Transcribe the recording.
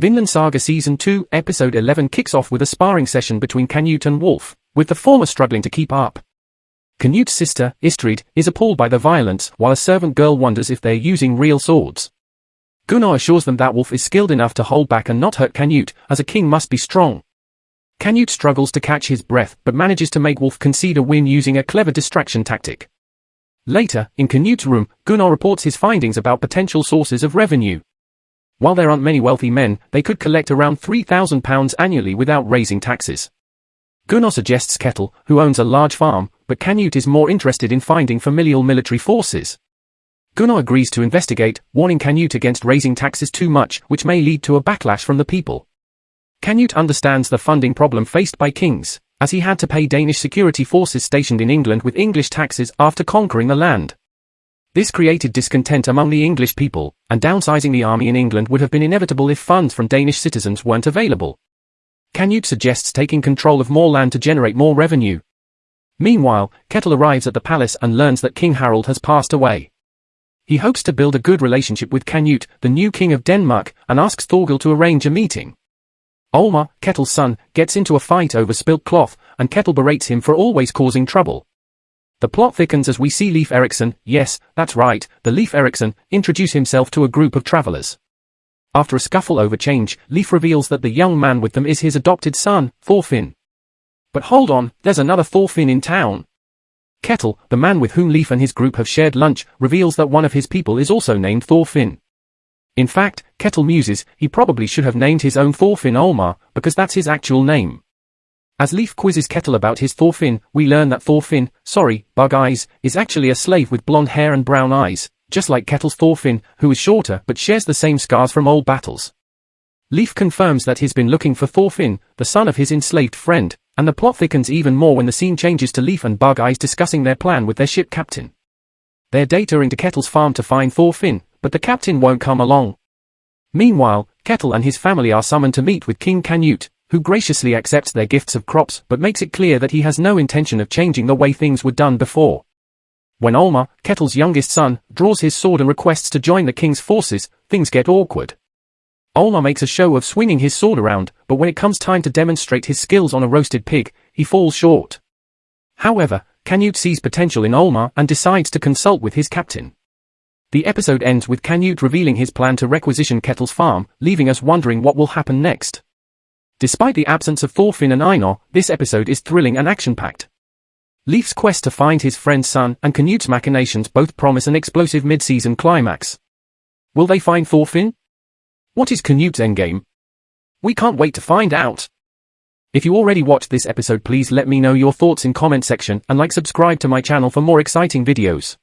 Vinland Saga Season 2, Episode 11 kicks off with a sparring session between Canute and Wolf, with the former struggling to keep up. Canute's sister, Istrid, is appalled by the violence, while a servant girl wonders if they're using real swords. Gunnar assures them that Wolf is skilled enough to hold back and not hurt Canute, as a king must be strong. Canute struggles to catch his breath but manages to make Wolf concede a win using a clever distraction tactic. Later, in Canute's room, Gunnar reports his findings about potential sources of revenue. While there aren't many wealthy men, they could collect around £3,000 annually without raising taxes. Gunnar suggests Ketil, who owns a large farm, but Canute is more interested in finding familial military forces. Gunnar agrees to investigate, warning Canute against raising taxes too much, which may lead to a backlash from the people. Canute understands the funding problem faced by kings, as he had to pay Danish security forces stationed in England with English taxes after conquering the land. This created discontent among the English people, and downsizing the army in England would have been inevitable if funds from Danish citizens weren't available. Canute suggests taking control of more land to generate more revenue. Meanwhile, Ketil arrives at the palace and learns that King Harald has passed away. He hopes to build a good relationship with Canute, the new king of Denmark, and asks Thorgil to arrange a meeting. Olmar, Ketil's son, gets into a fight over spilt cloth, and Ketil berates him for always causing trouble. The plot thickens as we see Leif Erikson, yes, that's right, the Leif Erikson, introduce himself to a group of travelers. After a scuffle over change, Leif reveals that the young man with them is his adopted son, Thorfinn. But hold on, there's another Thorfinn in town. Ketil, the man with whom Leif and his group have shared lunch, reveals that one of his people is also named Thorfinn. In fact, Ketil muses, he probably should have named his own Thorfinn Olmar, because that's his actual name. As Leif quizzes Ketil about his Thorfinn, we learn that Thorfinn, sorry, Bug Eyes, is actually a slave with blonde hair and brown eyes, just like Ketil's Thorfinn, who is shorter but shares the same scars from old battles. Leif confirms that he's been looking for Thorfinn, the son of his enslaved friend, and the plot thickens even more when the scene changes to Leif and Bug Eyes discussing their plan with their ship captain. They're data into Ketil's farm to find Thorfinn, but the captain won't come along. Meanwhile, Ketil and his family are summoned to meet with King Canute, who graciously accepts their gifts of crops but makes it clear that he has no intention of changing the way things were done before. When Olmar, Ketil's youngest son, draws his sword and requests to join the king's forces, things get awkward. Olmar makes a show of swinging his sword around, but when it comes time to demonstrate his skills on a roasted pig, he falls short. However, Canute sees potential in Olmar and decides to consult with his captain. The episode ends with Canute revealing his plan to requisition Ketil's farm, leaving us wondering what will happen next. Despite the absence of Thorfinn and Einar, this episode is thrilling and action-packed. Leif's quest to find his friend's son and Canute's machinations both promise an explosive mid-season climax. Will they find Thorfinn? What is Canute's endgame? We can't wait to find out. If you already watched this episode please let me know your thoughts in comment section and like subscribe to my channel for more exciting videos.